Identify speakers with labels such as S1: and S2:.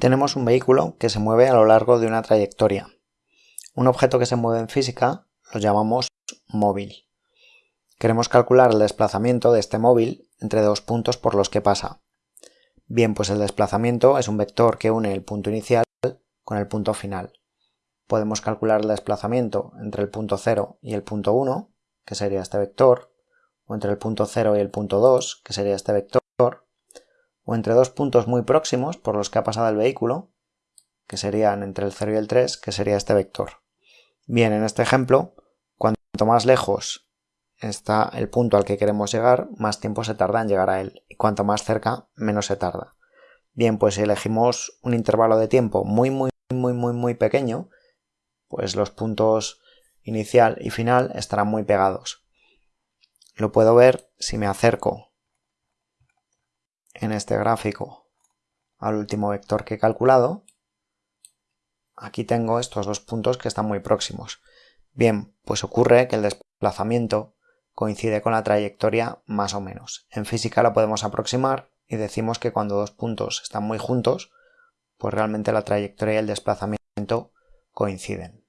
S1: Tenemos un vehículo que se mueve a lo largo de una trayectoria. Un objeto que se mueve en física lo llamamos móvil. Queremos calcular el desplazamiento de este móvil entre dos puntos por los que pasa. Bien, pues el desplazamiento es un vector que une el punto inicial con el punto final. Podemos calcular el desplazamiento entre el punto 0 y el punto 1, que sería este vector, o entre el punto 0 y el punto 2, que sería este vector, o entre dos puntos muy próximos por los que ha pasado el vehículo, que serían entre el 0 y el 3, que sería este vector. Bien, en este ejemplo, cuanto más lejos está el punto al que queremos llegar, más tiempo se tarda en llegar a él, y cuanto más cerca, menos se tarda. Bien, pues si elegimos un intervalo de tiempo muy, muy, muy, muy, muy pequeño, pues los puntos inicial y final estarán muy pegados. Lo puedo ver si me acerco en este gráfico al último vector que he calculado. Aquí tengo estos dos puntos que están muy próximos. Bien, pues ocurre que el desplazamiento coincide con la trayectoria más o menos. En física lo podemos aproximar y decimos que cuando dos puntos están muy juntos, pues realmente la trayectoria y el desplazamiento coinciden.